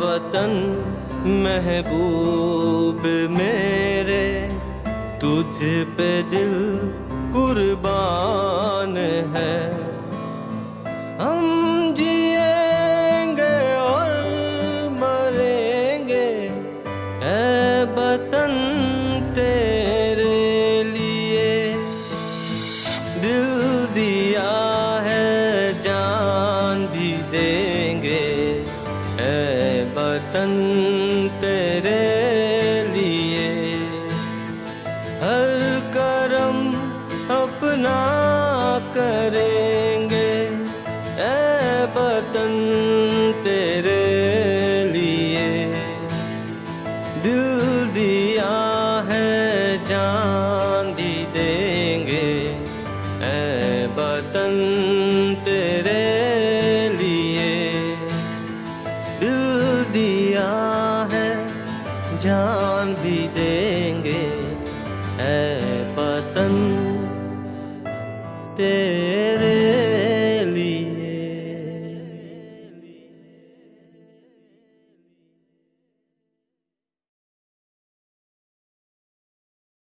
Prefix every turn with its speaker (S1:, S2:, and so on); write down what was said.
S1: वतन महबूब मेरे तुझ पे दिल कुर्बान है। हम जिएँगे और मरेंगे ए वतन बतन तेरे लिए। हर करम अपना करेंगे। ए बतन तेरे लिए। दिल दिया है जान भी देंगे। ए बतन दिया है जान भी देंगे। ऐ पतन तेरे